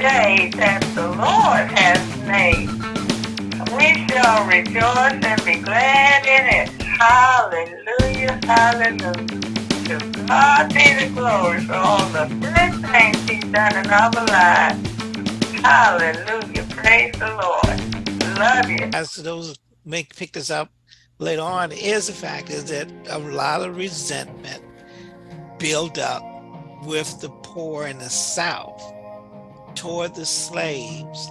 day that the Lord has made. We shall rejoice and be glad in it. Hallelujah, hallelujah. To God be the glory for all the good things he's done in our lives. Hallelujah, praise the Lord. Love you. As to those make pick this up later on is the fact is that a lot of resentment built up with the poor in the South toward the slaves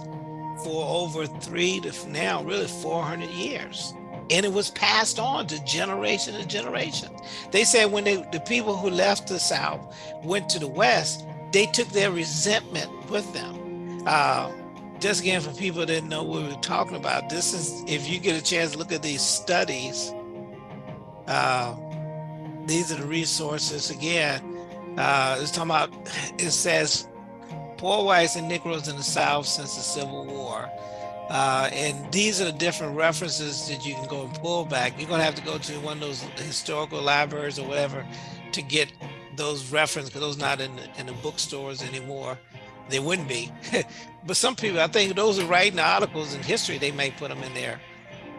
for over three to now really 400 years. And it was passed on to generation to generation. They said when they, the people who left the South went to the West, they took their resentment with them. Uh, just again, for people that know what we were talking about, this is, if you get a chance to look at these studies, uh, these are the resources again. Uh, it's talking about, it says, poor whites and Negroes in the South since the Civil War. Uh, and these are the different references that you can go and pull back. You're gonna have to go to one of those historical libraries or whatever to get those references, because those not in the, in the bookstores anymore. They wouldn't be. but some people, I think those are writing articles in history, they may put them in there.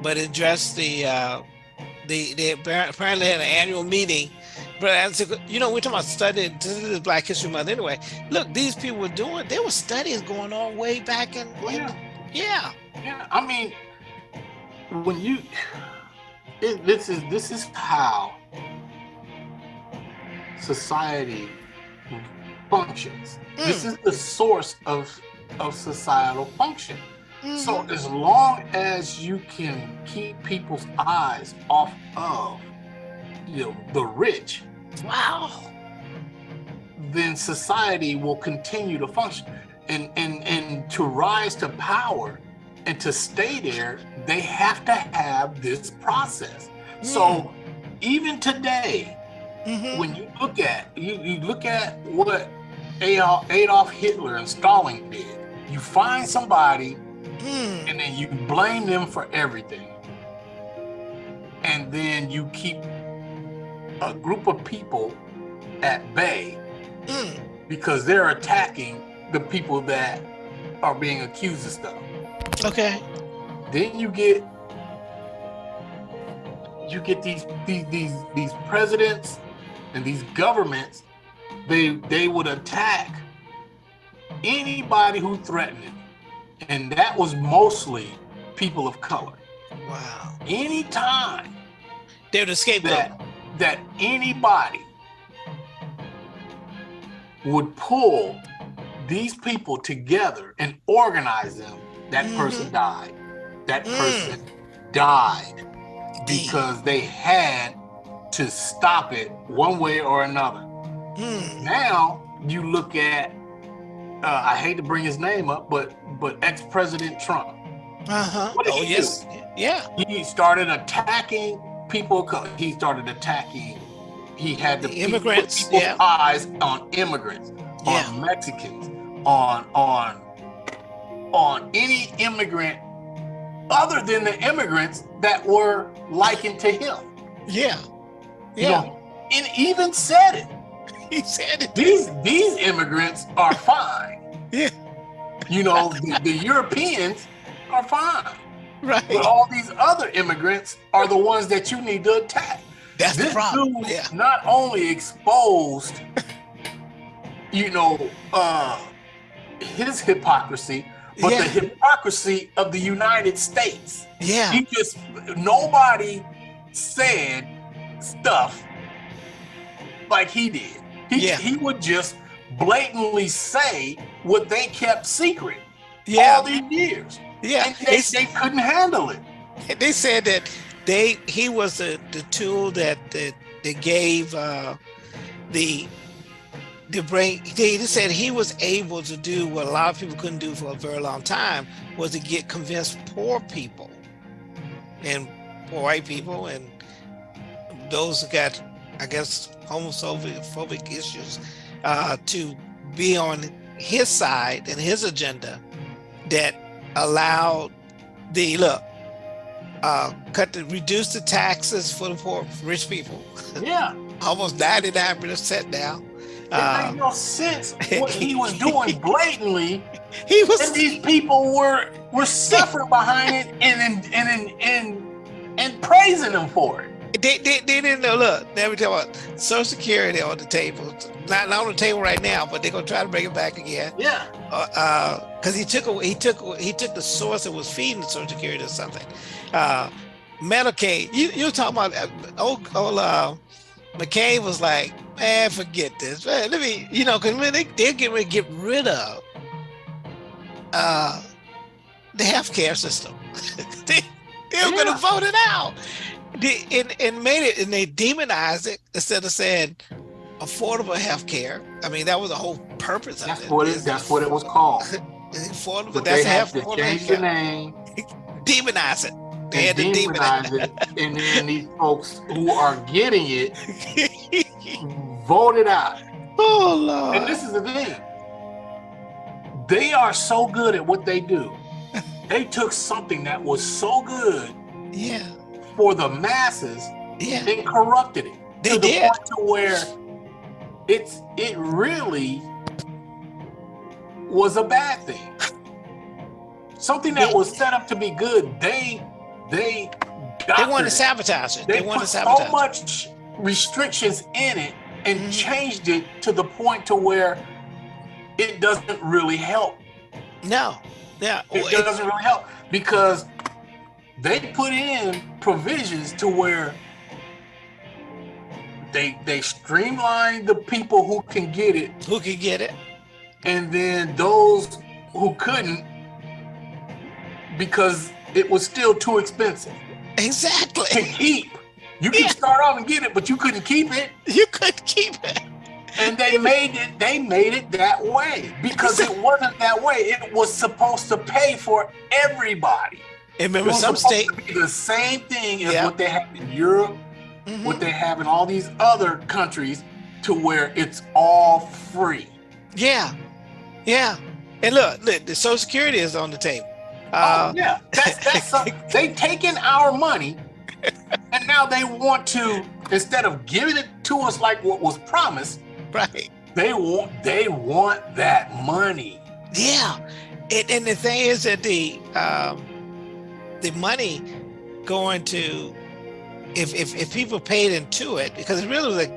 But address the, uh, the, they apparently had an annual meeting. But you know, we're talking about studying, this is Black History Month anyway. Look, these people were doing, there were studies going on way back in, yeah. yeah. Yeah, I mean, when you, it, this is this is how society functions. This mm. is the source of of societal function. So mm-hmm. as long as you can keep people's eyes off of you know the rich, Wow. then society will continue to function. And and and to rise to power and to stay there, they have to have this process. So even today, Mhm. when you look at you, you look at what Adolf, Adolf Hitler and Stalin did, you find somebody Mm. and then you blame them for everything. And then you keep a group of people at bay Mm. because they're attacking the people that are being accused of stuff. Okay. Then you get you get these these these, these presidents and these governments. They they would attack anybody who threatened it, and that was mostly people of color. Wow. Anytime They would escape that that anybody would pull these people together and organize them, that person died. That Mm. person died because they had to stop it one way or another. Mm. Now you look at uh, I hate to bring his name up, but but ex-president Trump. Uh-huh. Oh, yes. Yeah. he started attacking people. He started attacking. He had to The put immigrants, people's yeah. eyes on immigrants, Yeah. on Mexicans, on on on any immigrant other than the immigrants that were likened to him. Yeah. You Yeah. know, and even said it. He said it. These these immigrants are fine. Yeah. You know, the, the Europeans are fine. Right. But all these other immigrants are the ones that you need to attack. That's the this problem. dude Yeah. not only exposed, you know, uh, his hypocrisy, but Yeah. the hypocrisy of the United States. Yeah. He just nobody said stuff like he did. He, Yeah. he would just blatantly say what they kept secret yeah. all Yeah. these years. Yeah. They, They, couldn't handle it. they said that they he was the, the tool that that they gave uh the the brain they they said he was able to do what a lot of people couldn't do for a very long time was to get convinced poor people and poor white people and those who got i guess homophobic issues uh to be on his side and his agenda that allowed the look uh cut the reduce the taxes for the poor rich people Yeah. almost 99 percent now It uh, made no sense what he was doing blatantly. he was and these people were were suffering behind it and and and and, and praising him for it. They, they, they didn't know. Look, let me tell you what. Social Security on the table, not, not on the table right now, but they're gonna try to bring it back again. Yeah. Uh, because he took he took he took the source that was feeding the Social Security or something. Uh, Medicaid. You you talking about old old uh, McCain was like, man, forget this. Man, let me, you know, because when they, they're getting ready to get rid of uh, the healthcare system. they, they're yeah. going to vote it out. They, and, and made it, and they demonized it instead of saying affordable health care. I mean, that was the whole purpose that's of it. What it that's what it was called. affordable, but that's they have to change the name. Demonize it. They had to demonize it. And then these folks who are getting it voted out. Oh Lord. And this is the thing. They are so good at what they do. They took something that was so good yeah. for the masses yeah. and corrupted it. They to did. the point to where it's it really was a bad thing. Something that was set up to be good, they they they want to sabotage it. They, they want to sabotage so much restrictions in it and mm -hmm. changed it to the point to where it doesn't really help. No, yeah, it well, doesn't really help because they put in provisions to where they they streamline the people who can get it, who can get it, and then those who couldn't because it was still too expensive. Exactly. To keep. You can yeah. start off and get it, but you couldn't keep it. You couldn't keep it. And they made it, they made it that way because it wasn't that way. It was supposed to pay for everybody. And remember, some state the same thing as what they have in Europe, mm -hmm. what they have in all these other countries, to where it's all free. Yeah, yeah. And look, look, the Social Security is on the table. Uh, oh yeah, that's that's uh, they taking our money, and now they want to instead of giving it to us like what was promised, right? They want they want that money. Yeah, and, and the thing is that the um, the money going to if if if people paid into it because it's really like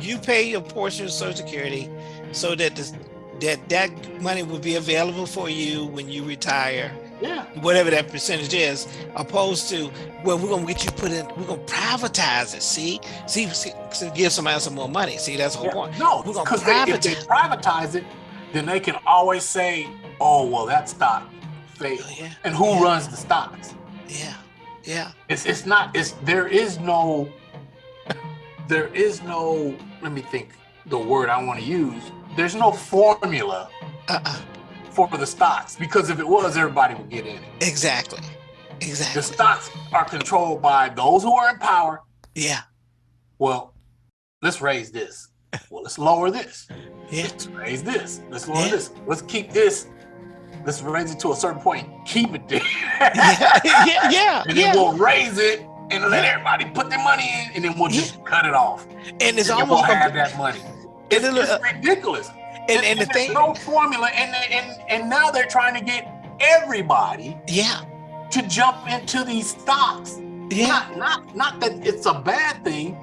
you pay your portion of Social Security so that the, that that money will be available for you when you retire yeah. whatever that percentage is, opposed to, well, we're gonna get you put in, we're gonna privatize it. See, see, see give somebody some more money. See, that's the whole yeah. point. No, because if they privatize it, then they can always say, oh, well, that stock failed. Oh, yeah. And who yeah. runs the stocks? Yeah, yeah. It's it's not. It's there is no. There is no. Let me think. The word I want to use. There's no formula. Uh-uh for the stocks because if it was, everybody would get in it. Exactly. Exactly. The stocks are controlled by those who are in power. Yeah. Well, let's raise this. Well, let's lower this. Yeah. Let's raise this. Let's lower yeah. this. Let's keep this. Let's raise it to a certain point. Keep it there. yeah, yeah, yeah. And then yeah. we'll raise it and let everybody put their money in, and then we'll just cut it off. And it's and almost we'll have that money. It's, it's uh, ridiculous. and, and, and the thing no formula and, and and now they're trying to get everybody yeah. to jump into these stocks. Yeah. Not not not that it's a bad thing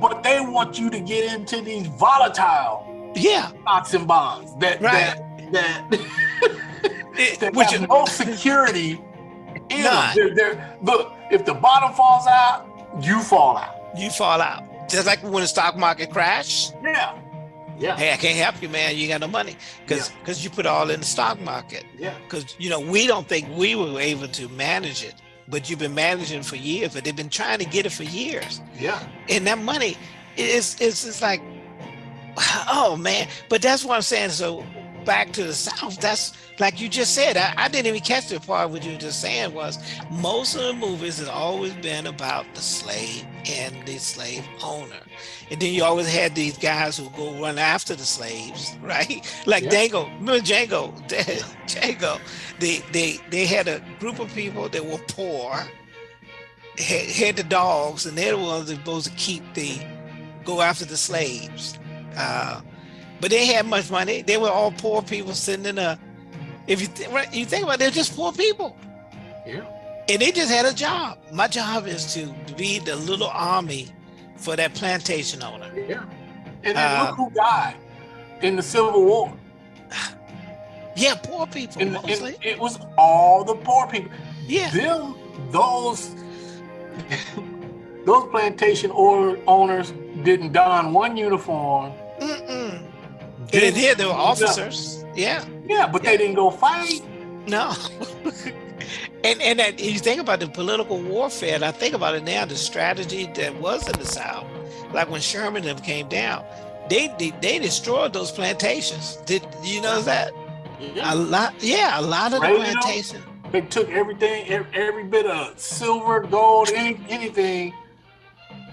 but they want you to get into these volatile yeah. stocks and bonds that right. that that, it, that which have no security in them. They're, they're, look if the bottom falls out you fall out. You fall out. Just like when the stock market crashed. Yeah yeah. Hey, I can't help you, man. You got no money because because yeah. you put all in the stock market. Yeah. Because you know we don't think we were able to manage it, but you've been managing for years. But they've been trying to get it for years. Yeah. And that money is is it's like, oh man. But that's what I'm saying. So back to the South, that's like you just said, I, I, didn't even catch the part what you were just saying was most of the movies has always been about the slave and the slave owner. And then you always had these guys who go run after the slaves, right? Like yeah. Django, remember Django, Django, they, they, they had a group of people that were poor, had, had the dogs, and they're the ones that supposed to keep the, go after the slaves. Uh, but they had much money. They were all poor people sitting in a. If you th you think about, it, they're just poor people. Yeah. And they just had a job. My job is to be the little army for that plantation owner. Yeah. And then Uh, look who died in the Civil War. Yeah, poor people And, mostly. and it was all the poor people. yeah. Them, those, those plantation or owners didn't don one uniform. They did. They were officers. Yeah. Yeah, but they didn't go fight. No. and and that, you think about the political warfare, and I think about it now, the strategy that was in the South, like when Sherman and them came down, they they, they destroyed those plantations. Did you know that? Yeah. A lot, yeah, a lot of the Radio? plantation. They took everything, every, every bit of silver, gold, any, anything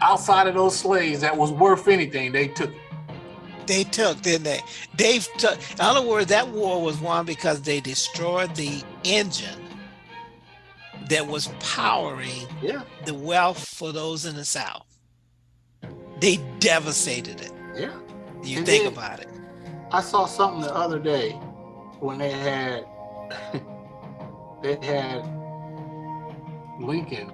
outside of those slaves that was worth anything. They took. it. They took, didn't they? They took. In other words, that war was won because they destroyed the engine that was powering Yeah, the wealth for those in the South. They devastated it. yeah. You And think about it. I saw something the other day when they had they had Lincoln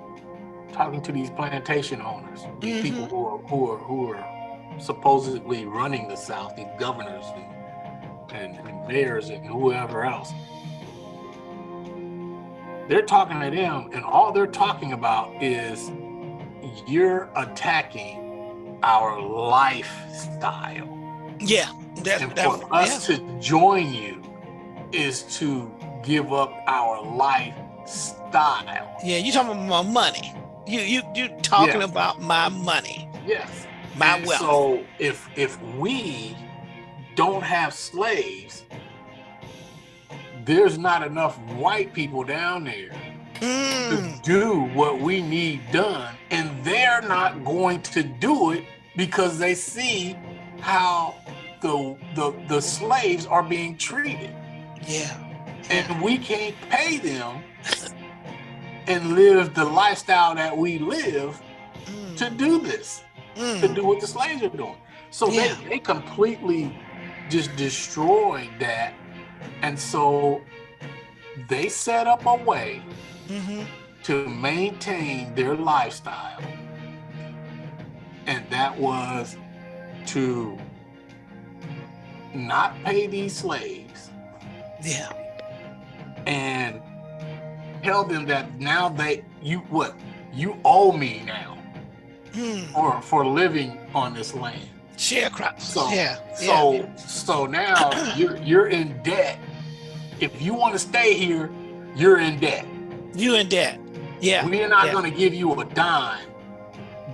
talking to these plantation owners, these people Mhm. who are who are who are supposedly running the South, these governors and, and, and mayors and whoever else. They're talking to them, and all they're talking about is you're attacking our lifestyle. Yeah, that, And that, for us yeah. to join you is to give up our lifestyle. yeah, you talking about my money. You you you talking Yeah. about my money, Yes. My And wealth. So if if we don't have slaves, there's not enough white people down there Mm, to do what we need done. And they're not going to do it because they see how the the, the slaves are being treated. yeah, and we can't pay them and live the lifestyle that we live mm, to do this, to mm, do what the slaves are doing. So Yeah. they, they completely just destroyed that. And so they set up a way mhm. to maintain their lifestyle. And that was to not pay these slaves yeah, and tell them that now they you what you owe me now mm. for for living on this land sharecroppers. So- yeah, so yeah. so now you're you're in debt if you want to stay here you're in debt you in debt. Yeah, we're not yeah. going to give you a dime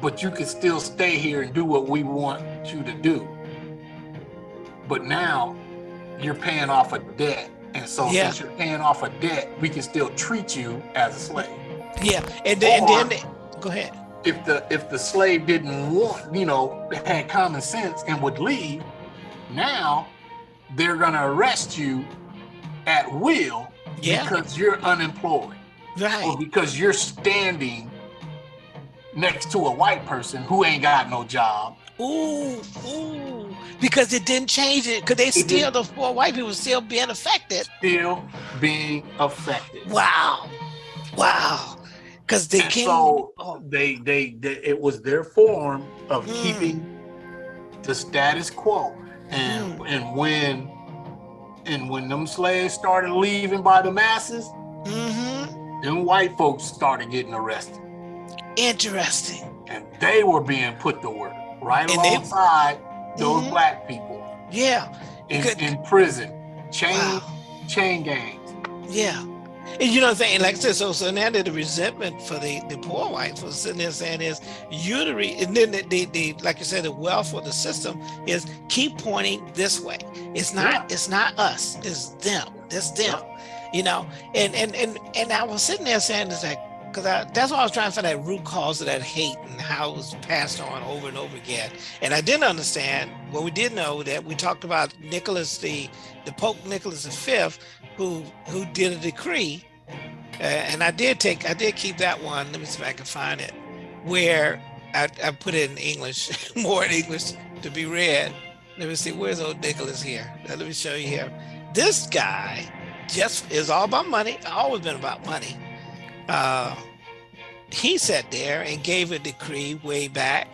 but you can still stay here and do what we want you to do but now you're paying off a debt and so Yeah. since you're paying off a debt we can still treat you as a slave yeah, and then, and then they, go ahead. If the if the slave didn't want, you know, had common sense and would leave, now they're gonna arrest you at will Yeah, because you're unemployed or because you're standing next to a white person who ain't got no job. Ooh, ooh, because it didn't change it. Because they still, didn't. the poor white people still being affected. Still being affected. Wow, wow. Because they came. so oh, they, they they it was their form of Mm. keeping the status quo. And Mm. and when and when them slaves started leaving by the masses, mm-hmm. them white folks started getting arrested. Interesting. And they were being put to work right And they- alongside those Mhm. black people Yeah. in, in prison, chain Wow. chain gangs. Yeah. And you know what I'm saying? Like I said, so so now that the resentment for the, the poor whites was sitting there saying is you the re- and then the, the, the like you said, the wealth of the system is keep pointing this way. It's not it's not us, it's them. It's them. You know, and and and and I was sitting there saying it's like because that's what I was trying to find that root cause of that hate and how it was passed on over and over again. And I didn't understand. Well, we did know that we talked about Nicholas the the Pope Nicholas V, who who did a decree, uh, and I did take I did keep that one. Let me see if I can find it, where I, I put it in English, more in English to be read. Let me see. Where's old Nicholas here? Let me show you here. This guy just is all about money. Always been about money. Uh, he sat there and gave a decree way back.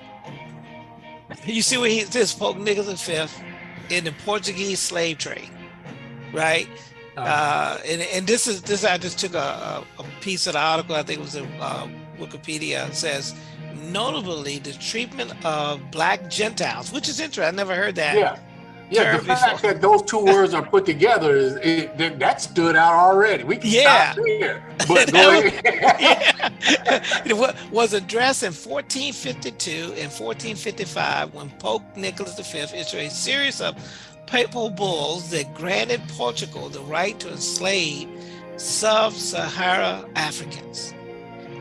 You see what he says, Pope Nicholas V in the Portuguese slave trade, right? Uh, and, and this is this I just took a, a piece of the article I think it was in uh, Wikipedia says notably the treatment of black Gentiles, which is interesting. I never heard that. Yeah. Yeah, the fact before. that those two words are put together is it, that stood out already. We can yeah. stop there. But yeah. it was addressed in 1452 and 1455 when Pope Nicholas V issued a series of papal bulls that granted Portugal the right to enslave sub-Sahara Africans.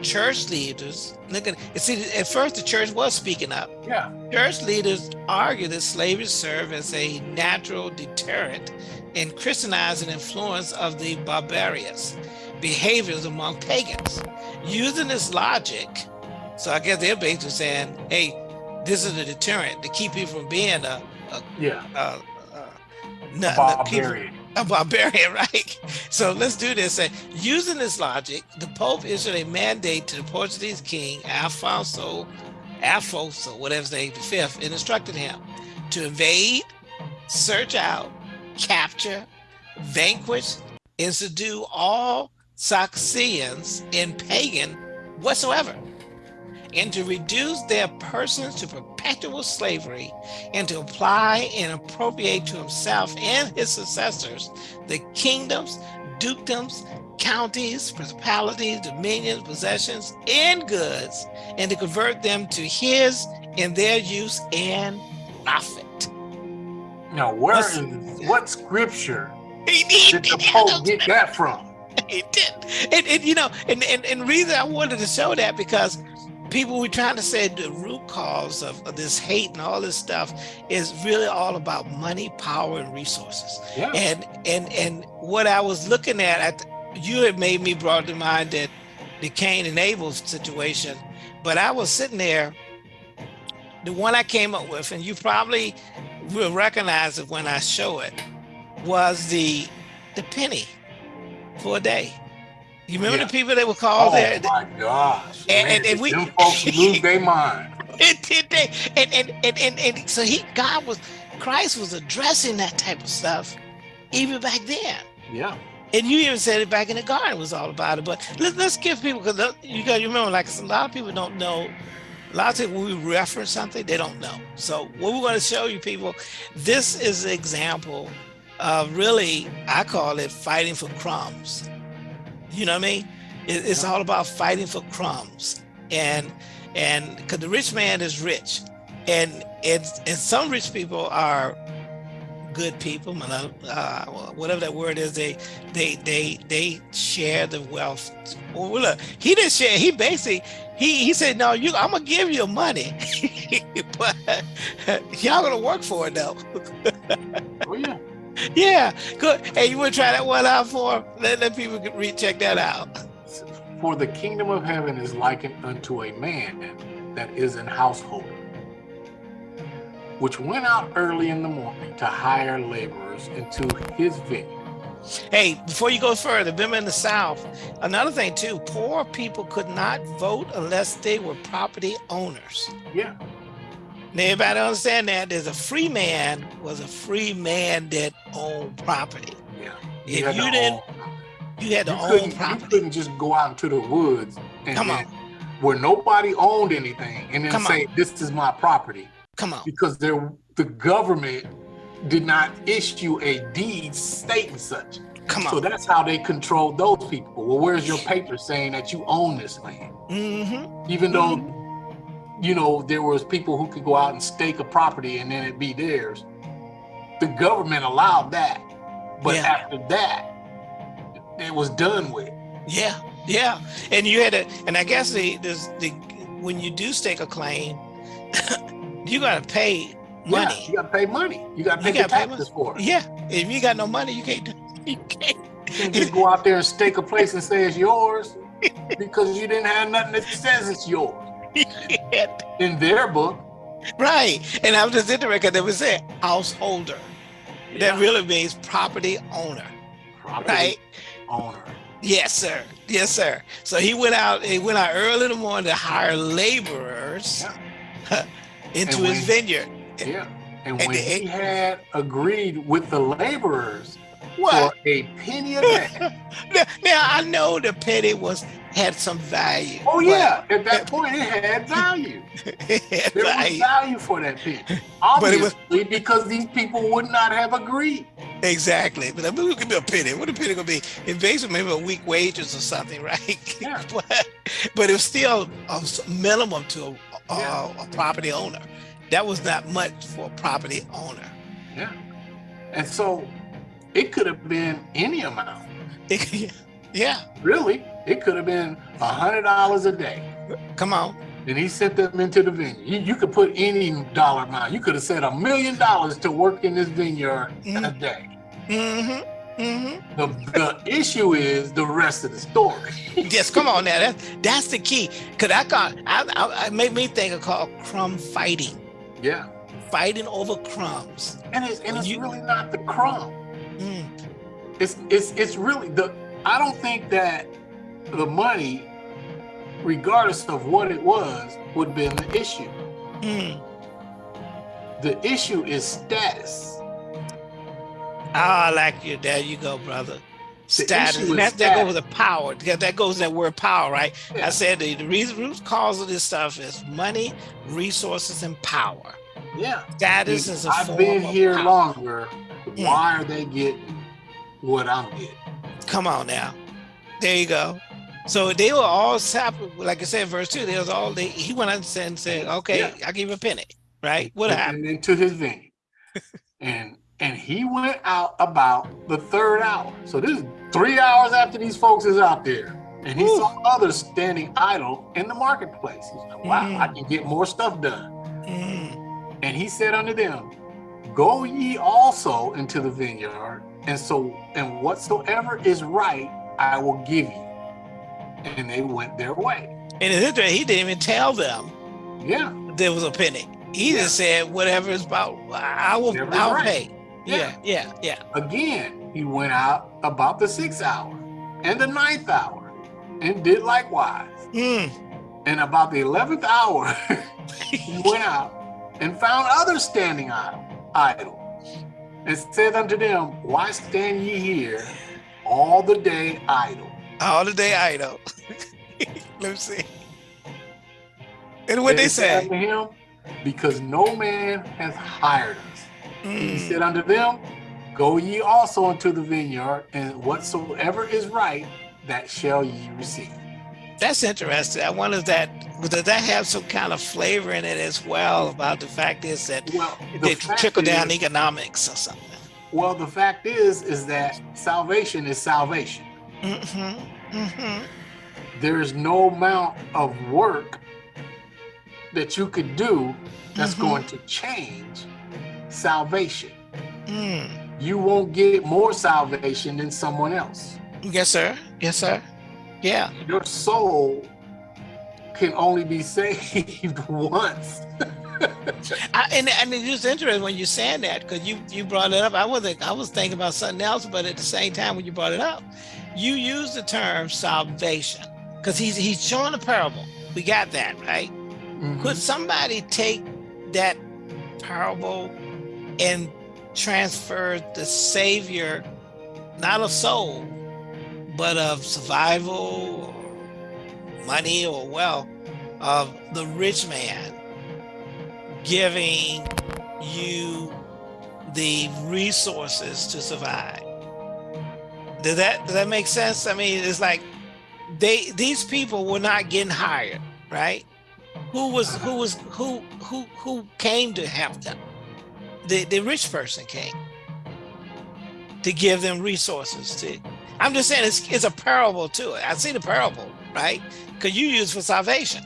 Church leaders look at see at first the church was speaking up. Yeah. Church leaders argue that slavery served as a natural deterrent and christianizing influence of the barbarous behaviors among pagans. Using this logic so i guess they're basically saying hey this is a deterrent to keep people from being a, a yeah. a, a barbarian a barbarian, right? So let's do this. And using this logic, the Pope issued a mandate to the Portuguese king, Alfonso, Afonso, whatever his name, the fifth, and instructed him to invade, search out, capture, vanquish, and subdue all Saracens and pagan whatsoever and to reduce their persons to perpetual slavery and to apply and appropriate to himself and his successors the kingdoms, dukedoms, counties, principalities, dominions, possessions, and goods, and to convert them to his in their use and profit. Now, where is what scripture did the Pope get that from? He did. And, and you know, and, and, and reason I wanted to show that because people were trying to say the root cause of, of, this hate and all this stuff is really all about money, power, and resources. Yeah. And and and what I was looking at, at you had made me brought to mind that the Cain and Abel situation, but I was sitting there. The one I came up with, and you probably will recognize it when I show it, was the the penny for a day. You remember yeah. the people that were called oh, there? Oh my gosh! And, and, and we them folks lose their mind. It did they? And, and and and and so he God was Christ was addressing that type of stuff even back then. Yeah. And you even said it back in the garden was all about it. But let's let's give people because you got to remember, like a lot of people don't know. A lot of times when we reference something, they don't know. So what we're going to show you people, this is an example of really, I call it fighting for crumbs. You know what I mean? It, it's all about fighting for crumbs. And and because the rich man is rich, and and and some rich people are good people, uh, whatever that word is. They they they they share the wealth. Well, look, he didn't share. He basically he he said, "No, you, I'm gonna give you money, but y'all gonna work for it though." oh yeah. Yeah, good. Hey, you want to try that one out for? Let, let people recheck that out. For the kingdom of heaven is likened unto a man that is an householder, which went out early in the morning to hire laborers into his vineyard. Hey, before you go further, remember in the South, another thing too, poor people could not vote unless they were property owners. Yeah. Now, everybody understand that there's a free man was a free man that owned property. Yeah. If you didn't, you had to you own property. You couldn't just go out into the woods and, Come on. where nobody owned anything and then Come say, on. this is my property. Come on. Because there, the government did not issue a deed stating such. Come on. So that's how they controlled those people. Well, where's your paper saying that you own this land? Mm-hmm. Even though mm -hmm you know, there was people who could go out and stake a property and then it'd be theirs. The government allowed that. But yeah. after that, it was done with. Yeah, yeah. And you had to, and I guess the, the, the when you do stake a claim, you got to pay money. Yeah, you got to pay money. You got to pay the taxes pay for it. Yeah. If you got no money, you can't, you can't. You can't just go out there and stake a place and say it's yours because you didn't have nothing that says it's yours. In their book, Right. And I was just interested because they would say householder. Yeah. That really means property owner. Property Right. owner. Yes, sir. Yes, sir. So he went out, he went out early in the morning to hire laborers into And his vineyard. Yeah. And And when they- he had agreed with the laborers What? for a penny a day. Now, now, I know the penny was had some value. Oh yeah, at that point it had value. it had There was value. value for that penny. But it was- Obviously, because these people would not have agreed. Exactly. But I mean, it could be a penny. What a penny gonna be? In basically maybe a week wages or something, right? Yeah. but, but it was still a minimum to a, a, a property owner. That was not much for a property owner. Yeah. And so it could have been any amount. yeah. Really, it could have been a hundred dollars a day. Come on. And he sent them into the vineyard. You, you could put any dollar amount. You could have said a million dollars to work in this vineyard a Mhm. day. Mm-hmm. Mm-hmm. The, the issue is the rest of the story. Yes, come on now. That's that's the key. Cause I got I, I it made me think of called crumb fighting. Yeah. Fighting over crumbs. And it's and it's You- really not the crumb. Mm. It's it's it's really the I don't think that the money, regardless of what it was, would have been the issue. Mm. The issue is status. Ah, I like you. There you go, brother. Status. issue is That, that goes with the power. That, that goes that word power, right? I said the, the reason root cause of this stuff is money, resources, and power. Yeah. Status is a I've been here power. longer. Why are they getting what I'm getting? Come on now. There you go. So they were all separate. Like I said, verse two, they was all they he went out and said, Okay, Yeah. I'll give you a penny. Right? What and, happened? into his vineyard. and and he went out about the third hour. So this is three hours after these folks is out there. And he Whew. saw others standing idle in the marketplace. He's like, wow, Mhm. I can get more stuff done. Mm, And he said unto them, Go ye also into the vineyard, and so and whatsoever is right, I will give you. And they went their way. and it's interesting, he didn't even tell them Yeah. there was a penny. He Yeah. just said whatever is about I will I'll right. pay. Yeah, yeah, yeah. Again, he went out about the sixth hour and the ninth hour and did likewise. Mm. And about the eleventh hour, he went out and found others standing idle, and said unto them, Why stand ye here all the day idle? All the day idle. Let me see. And what they said say? unto him, Because no man has hired us. He Mm. said unto them, Go ye also into the vineyard, and whatsoever is right, that shall ye receive. That's interesting. I wonder that does that have some kind of flavor in it as well about the fact is that Well, the they trickle down is- economics or something. Well, the fact is, is that salvation is salvation. Mm-hmm. Mm-hmm. There is no amount of work that you could do that's Mhm. going to change salvation. Mm. You won't get more salvation than someone else. Yes, sir. Yes, sir. Yeah. Your soul can only be saved once. I, and and it's just interesting when you're saying that because you you brought it up. I wasn't. I was thinking about something else, but at the same time, when you brought it up, you used the term salvation because he's he's showing a parable. We got that right. Mhm. Could somebody take that parable and transfer the savior, not of soul, but of survival, or money, or wealth of the rich man giving you the resources to survive? Does that does that make sense? I mean, it's like they these people were not getting hired, right? Who was who was who who who came to help them? The the rich person came to give them resources to. I'm just saying it's it's a parable too. I see the parable, right? Because you use for salvation,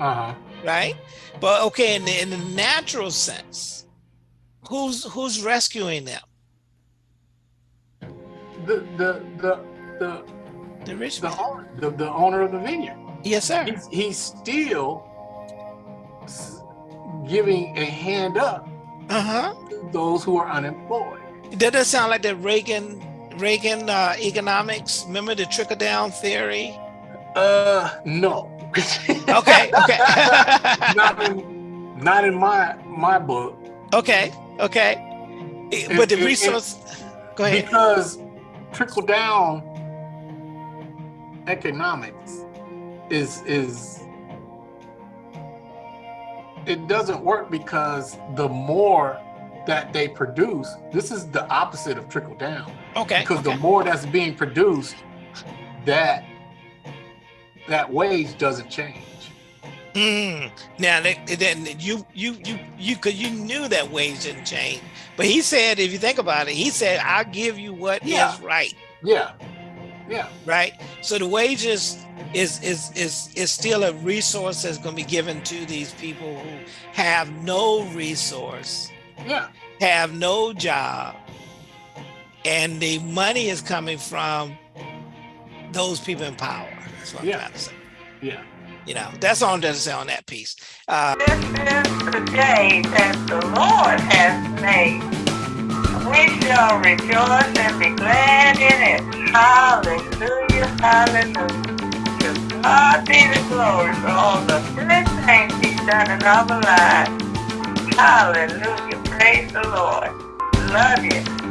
Uh-huh. right? But okay, in the in the natural sense, who's who's rescuing them? The the the the The rich the man. owner, the, the owner of the vineyard. Yes, sir. He's, he's still giving a hand up Uh-huh. to those who are unemployed. That doesn't sound like the Reagan Reagan uh, economics? Remember the trickle down theory? Uh, no. Okay, okay. not in, not in my my book okay, okay. Eh, But the It- it- it- resource go ahead. because trickle down economics is is it doesn't work because the more that they produce, this is the opposite of trickle down. Okay. Because the more that's being produced, that that wage doesn't change. Mm. Now then you you you you could you knew that wage didn't change, but he said if you think about it, he said I'll give you what is Yeah. right, Yeah. Yeah. right? So the wages is is is is still a resource that's going to be given to these people who have no resource, Yeah. have no job, and the money is coming from those people in power. That's what I'm Yeah. trying to say. Yeah. You know, that's all I'm trying to say on that piece. Uh, This is the day that the Lord has made. We shall rejoice and be glad in it. Hallelujah, hallelujah. To God be the glory for all the good things He's done in our lives. Hallelujah, praise the Lord. Love you.